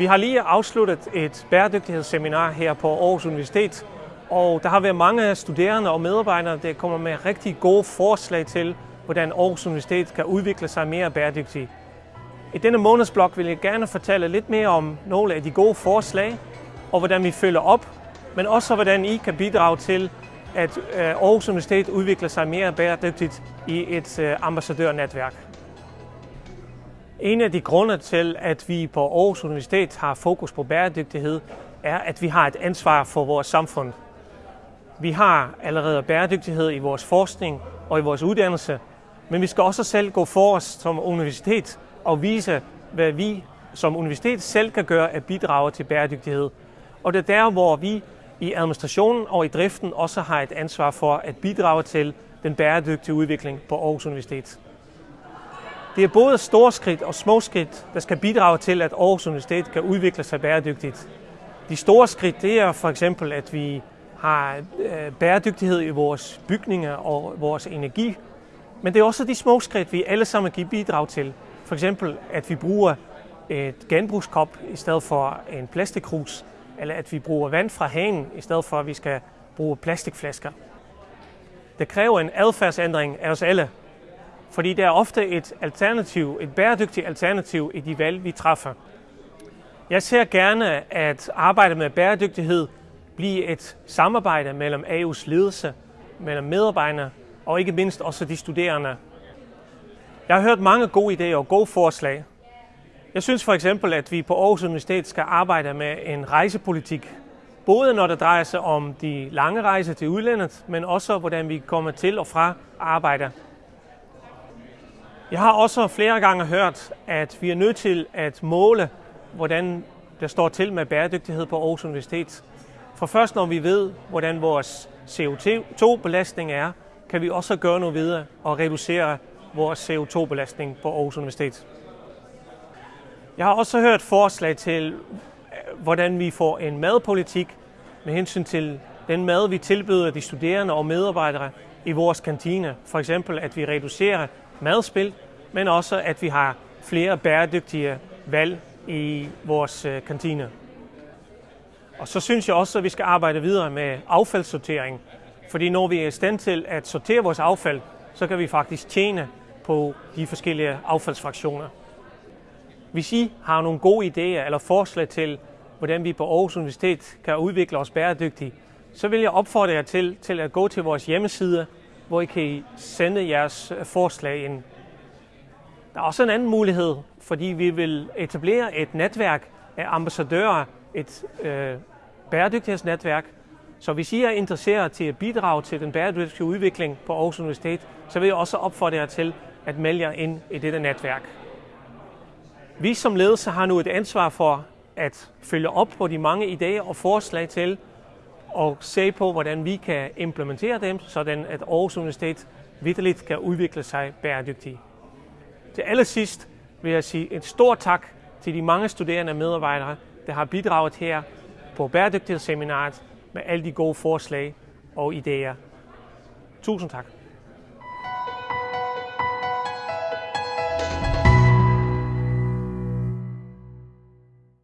Vi har lige afsluttet et bæredygtighedsseminar her på Aarhus Universitet, og der har været mange studerende og medarbejdere, der kommer med rigtig gode forslag til, hvordan Aarhus Universitet kan udvikle sig mere bæredygtigt. I denne månedsblok vil jeg gerne fortælle lidt mere om nogle af de gode forslag, og hvordan vi følger op, men også hvordan I kan bidrage til, at øh, Aarhus Universitet udvikler sig mere bæredygtigt i et øh, ambassadørnetværk. En af de grunde til, at vi på Aarhus Universitet har fokus på bæredygtighed, er, at vi har et ansvar for vores samfund. Vi har allerede bæredygtighed i vores forskning og i vores uddannelse, men vi skal også selv gå for os som universitet og vise, hvad vi som universitet selv kan gøre at bidrage til bæredygtighed. Og det er der, hvor vi i administrationen og i driften også har et ansvar for at bidrage til den bæredygtige udvikling på Aarhus Universitet. Det er både store skridt og små skridt, der skal bidrage til, at Aarhus Universitet kan udvikle sig bæredygtigt. De store skridt, det er for eksempel, at vi har øh, bæredygtighed i vores bygninger og vores energi. Men det er også de små skridt, vi alle sammen kan bidrage til. For eksempel, at vi bruger et genbrugskop i stedet for en plastikkrus, eller at vi bruger vand fra hanen i stedet for, at vi skal bruge plastikflasker. Det kræver en adfærdsændring af os alle, fordi der er ofte et alternativ, et bæredygtigt alternativ i de valg, vi træffer. Jeg ser gerne, at arbejdet med bæredygtighed bliver et samarbejde mellem AU's ledelse, mellem medarbejderne og ikke mindst også de studerende. Jeg har hørt mange gode idéer og gode forslag. Jeg synes for eksempel, at vi på Aarhus Universitet skal arbejde med en rejsepolitik. Både når det drejer sig om de lange rejser til udlandet, men også hvordan vi kommer til og fra arbejde. Jeg har også flere gange hørt, at vi er nødt til at måle, hvordan det står til med bæredygtighed på Aarhus Universitet. For først når vi ved, hvordan vores CO2-belastning er, kan vi også gøre noget videre og reducere vores CO2-belastning på Aarhus Universitet. Jeg har også hørt forslag til, øh, hvordan vi får en madpolitik med hensyn til den mad, vi tilbyder de studerende og medarbejdere i vores kantine. For eksempel, at vi reducerer madspil, men også, at vi har flere bæredygtige valg i vores øh, kantine. Og så synes jeg også, at vi skal arbejde videre med affaldssortering. Fordi når vi er i stand til at sortere vores affald, så kan vi faktisk tjene på de forskellige affaldsfraktioner. Hvis I har nogle gode idéer eller forslag til, hvordan vi på Aarhus Universitet kan udvikle os bæredygtigt, så vil jeg opfordre jer til, til at gå til vores hjemmeside, hvor I kan sende jeres øh, forslag ind. Der er også en anden mulighed, fordi vi vil etablere et netværk af ambassadører, et øh, bæredygtighedsnetværk. Så hvis I er interesseret til at bidrage til den bæredygtige udvikling på Aarhus Universitet, så vil jeg også opfordre jer til at melde jer ind i dette netværk. Vi som ledelse har nu et ansvar for at følge op på de mange idéer og forslag til og se på, hvordan vi kan implementere dem, sådan at Aarhus Universitet vidderligt kan udvikle sig bæredygtigt. Til allersidst vil jeg sige et stort tak til de mange studerende og medarbejdere, der har bidraget her på bæredygtighedsseminaret med alle de gode forslag og idéer. Tusind tak.